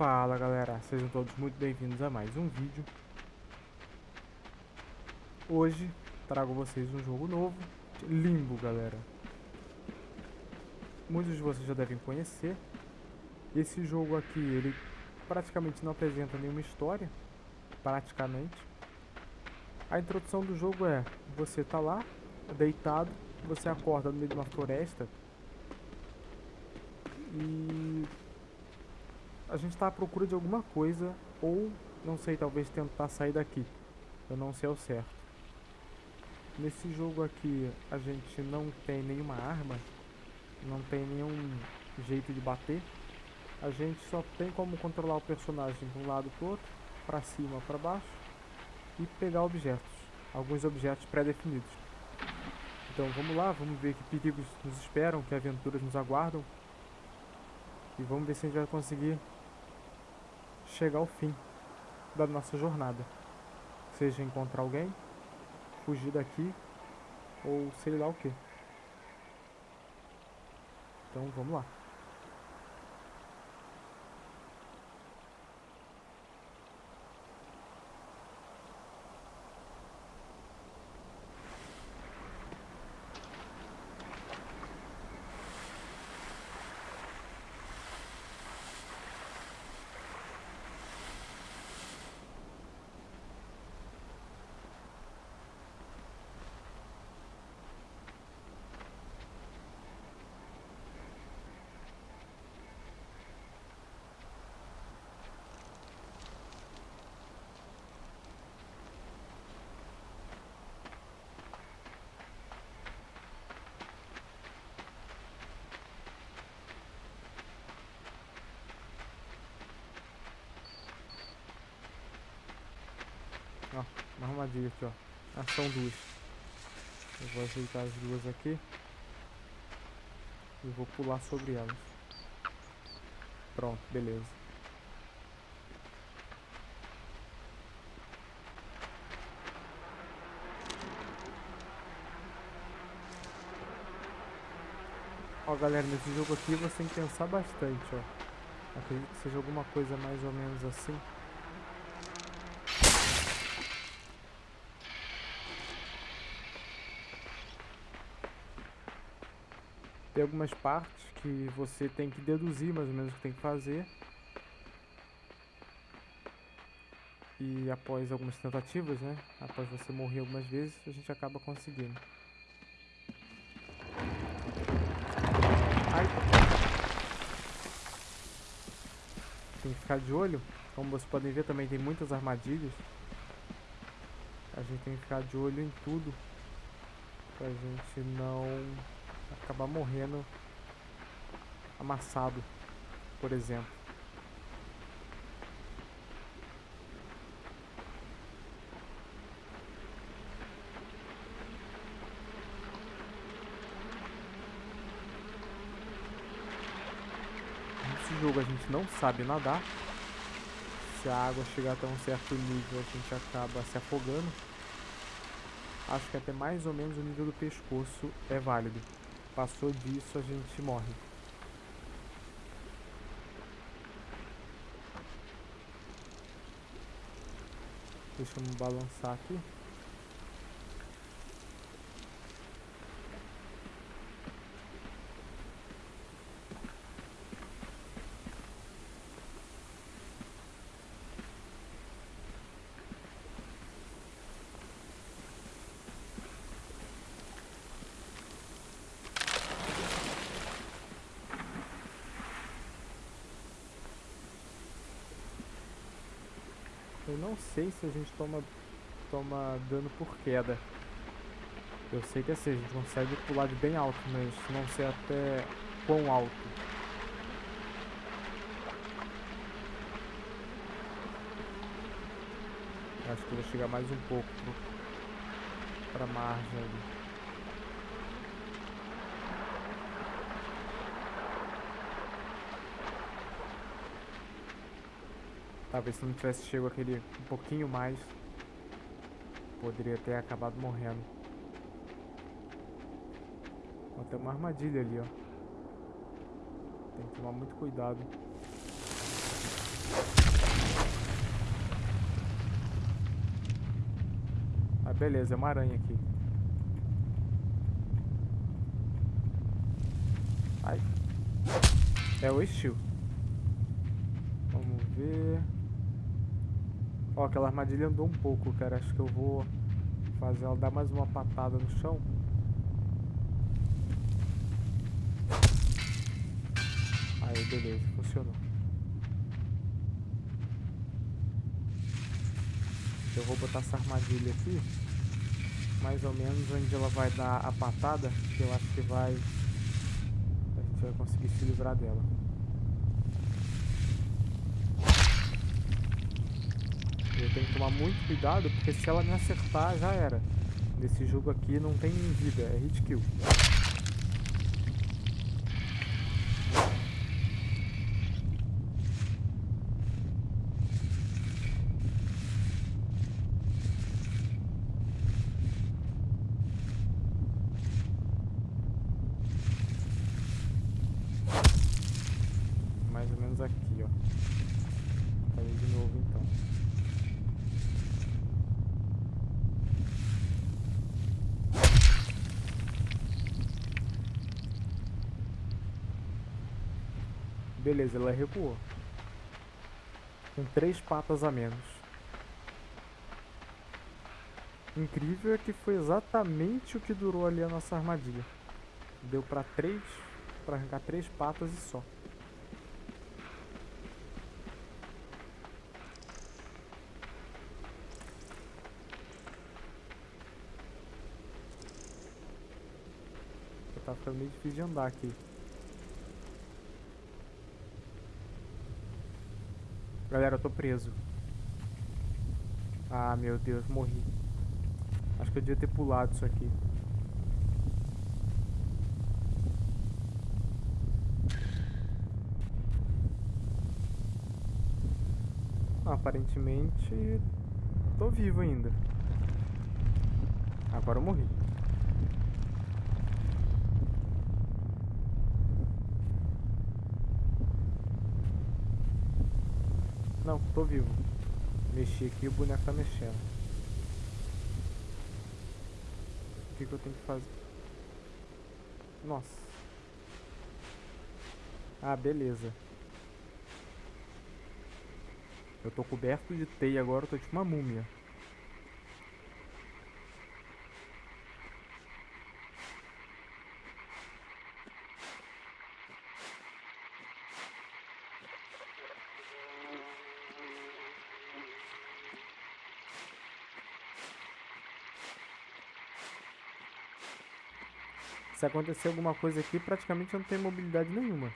Fala galera, sejam todos muito bem-vindos a mais um vídeo. Hoje trago vocês um jogo novo, Limbo galera. Muitos de vocês já devem conhecer. Esse jogo aqui, ele praticamente não apresenta nenhuma história, praticamente. A introdução do jogo é, você tá lá, deitado, você acorda no meio de uma floresta e a gente está à procura de alguma coisa ou, não sei, talvez tentar sair daqui. Eu não sei ao certo. Nesse jogo aqui a gente não tem nenhuma arma, não tem nenhum jeito de bater. A gente só tem como controlar o personagem de um lado para outro, para cima, para baixo e pegar objetos, alguns objetos pré-definidos. Então vamos lá, vamos ver que perigos nos esperam, que aventuras nos aguardam. E vamos ver se a gente vai conseguir chegar ao fim da nossa jornada. Seja encontrar alguém, fugir daqui ou sei lá o que. Então vamos lá. Ó, uma armadilha aqui, ó. Ah, são duas. Eu vou ajeitar as duas aqui. E vou pular sobre elas. Pronto, beleza. Ó, galera, nesse jogo aqui você tem que pensar bastante, ó. Acredito que seja alguma coisa mais ou menos assim. Tem algumas partes que você tem que deduzir mais ou menos o que tem que fazer. E após algumas tentativas, né? Após você morrer algumas vezes, a gente acaba conseguindo. Tem que ficar de olho. Como vocês podem ver, também tem muitas armadilhas. A gente tem que ficar de olho em tudo. Pra gente não acabar morrendo amassado, por exemplo. Nesse jogo a gente não sabe nadar. Se a água chegar até um certo nível, a gente acaba se afogando. Acho que até mais ou menos o nível do pescoço é válido. Passou disso, a gente morre. Deixa eu me balançar aqui. Não sei se a gente toma, toma dano por queda. Eu sei que assim, a gente consegue pular de bem alto, mas não sei até quão alto. Acho que eu vou chegar mais um pouco pra margem ali. Talvez se não tivesse chego aquele um pouquinho mais, poderia ter acabado morrendo. Ó, tem uma armadilha ali, ó. Tem que tomar muito cuidado. Ah, beleza, é uma aranha aqui. Ai. É o estilo. Vamos ver... Ó, aquela armadilha andou um pouco, cara. Acho que eu vou fazer ela dar mais uma patada no chão. Aí, beleza, funcionou. Eu vou botar essa armadilha aqui, mais ou menos onde ela vai dar a patada, que eu acho que vai... A gente vai conseguir se livrar dela. Eu tenho que tomar muito cuidado, porque se ela me acertar, já era. Nesse jogo aqui não tem vida, é hit kill. Mais ou menos aqui, ó. Falei de novo então. Beleza, ela recuou. Com três patas a menos. Incrível é que foi exatamente o que durou ali a nossa armadilha. Deu pra três, pra arrancar três patas e só. Tá ficando meio difícil de andar aqui. Galera, eu tô preso. Ah, meu Deus, morri. Acho que eu devia ter pulado isso aqui. Aparentemente, tô vivo ainda. Agora eu morri. Não, tô vivo. Mexi aqui e o boneco tá mexendo. O que, que eu tenho que fazer? Nossa. Ah, beleza. Eu tô coberto de teia agora, eu tô tipo uma múmia. Se acontecer alguma coisa aqui, praticamente não tenho mobilidade nenhuma.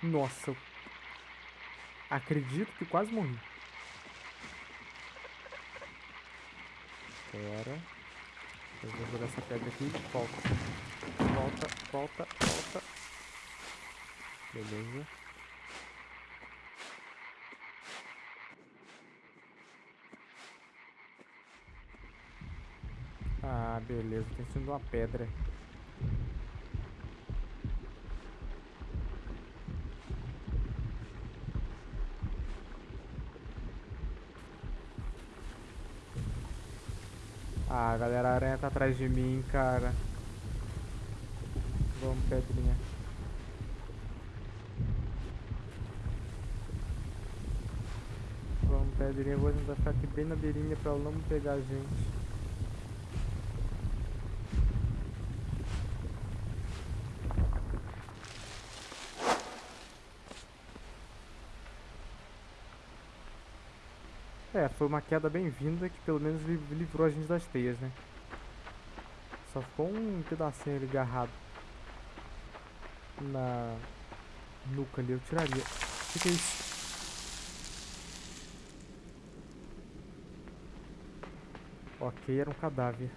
Nossa. Acredito que quase morri. Espera. Eu vou jogar essa pedra aqui. Volta. Volta, volta, volta. Beleza. Ah, beleza. Tem sido uma pedra. Ah, galera, a aranha tá atrás de mim, cara. Vamos, pedrinha. Vamos, pedrinha. vou tentar ficar aqui bem na beirinha pra ela não pegar a gente. É, foi uma queda bem-vinda que pelo menos livrou a gente das teias, né? Só ficou um pedacinho ali agarrado na nuca ali, eu tiraria. O que, que é isso? Ok, era um cadáver.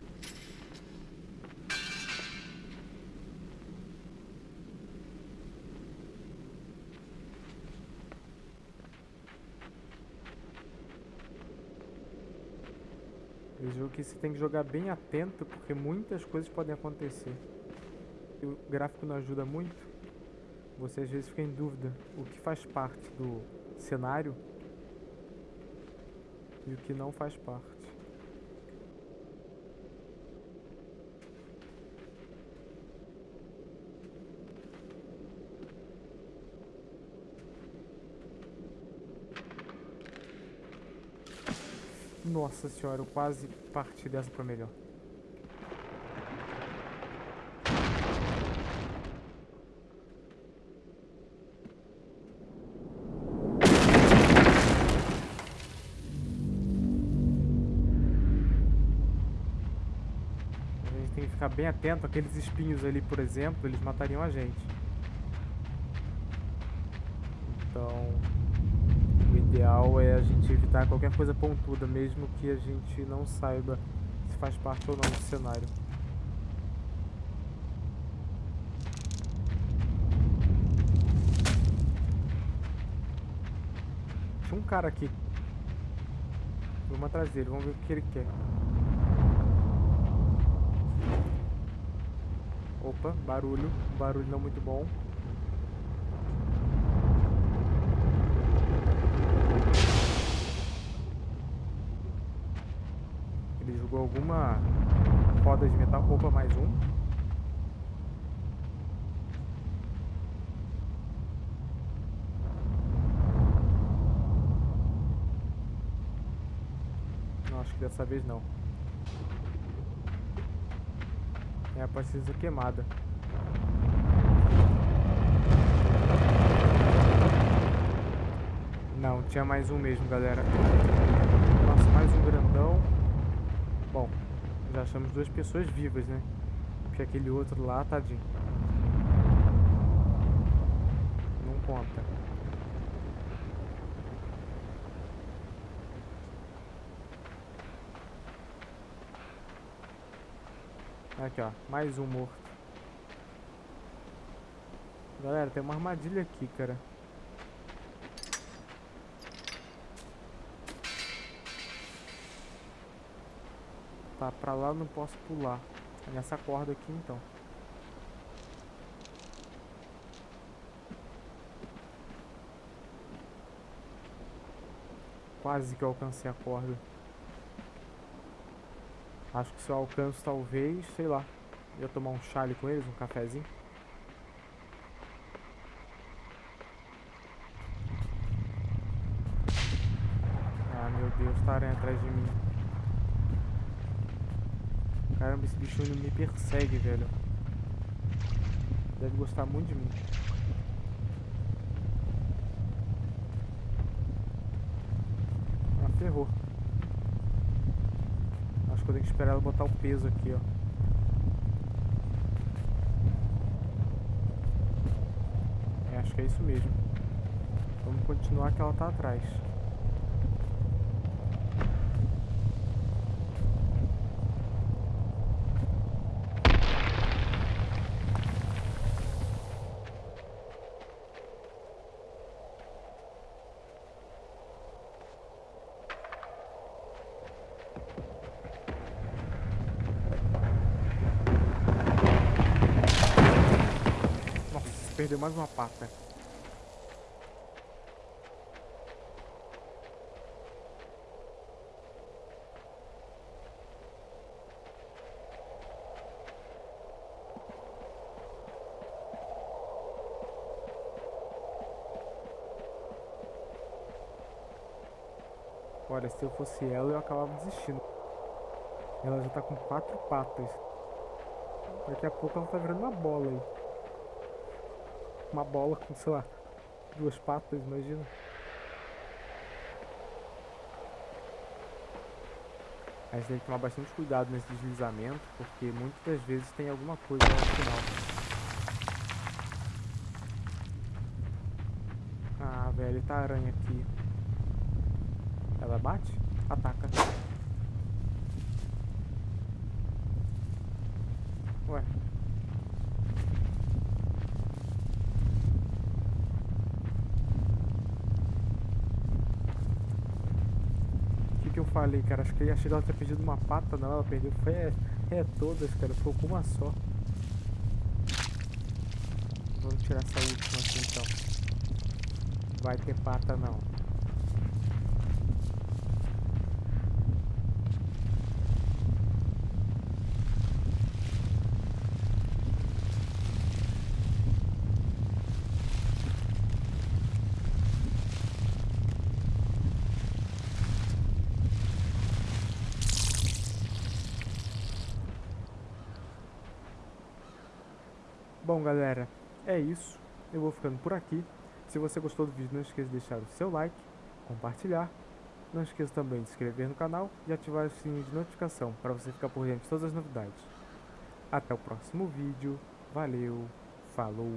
Jogo que você tem que jogar bem atento, porque muitas coisas podem acontecer. E o gráfico não ajuda muito. Você às vezes fica em dúvida o que faz parte do cenário E o que não faz parte. Nossa senhora, eu quase parti dessa pra melhor. A gente tem que ficar bem atento. Aqueles espinhos ali, por exemplo, eles matariam a gente. Então, o ideal é a gente evitar qualquer coisa pontuda, mesmo que a gente não saiba se faz parte ou não do cenário. Tinha um cara aqui. Vamos atrás dele, vamos ver o que ele quer. Opa, barulho. Barulho não muito bom. Ele jogou alguma roda de metal. Opa, mais um. Não, acho que dessa vez não. É a paciência queimada. Não, tinha mais um mesmo, galera. Nossa, mais um grandão. Bom, já achamos duas pessoas vivas, né? Porque aquele outro lá, tadinho. Não conta. Aqui, ó. Mais um morto. Galera, tem uma armadilha aqui, cara. Tá, pra lá eu não posso pular. É nessa corda aqui, então. Quase que eu alcancei a corda. Acho que se eu alcanço, talvez, sei lá. Ia tomar um chale com eles, um cafezinho. Ah, meu Deus, tá atrás de mim. Caramba, esse bicho me persegue, velho. Deve gostar muito de mim. Ah, ferrou. Acho que eu tenho que esperar ela botar o peso aqui, ó. É, acho que é isso mesmo. Vamos continuar que ela tá atrás. Nossa, perdeu mais uma pata. Olha, se eu fosse ela, eu acabava desistindo. Ela já tá com quatro patas. Daqui a pouco ela tá virando uma bola aí. Uma bola com, sei lá, duas patas, imagina. A gente tem que tomar bastante cuidado nesse deslizamento, porque muitas vezes tem alguma coisa no final. Ah, velho, tá aranha aqui. Ela bate? Ataca. Ué. O que que eu falei, cara? Acho que achei que ela tinha perdido uma pata, não. Ela perdeu. Foi é, é todas, cara. Ficou com uma só. Vamos tirar essa última aqui então. Vai ter pata não. Bom, galera, é isso. Eu vou ficando por aqui. Se você gostou do vídeo, não esqueça de deixar o seu like, compartilhar. Não esqueça também de se inscrever no canal e ativar o sininho de notificação para você ficar por dentro de todas as novidades. Até o próximo vídeo. Valeu, falou!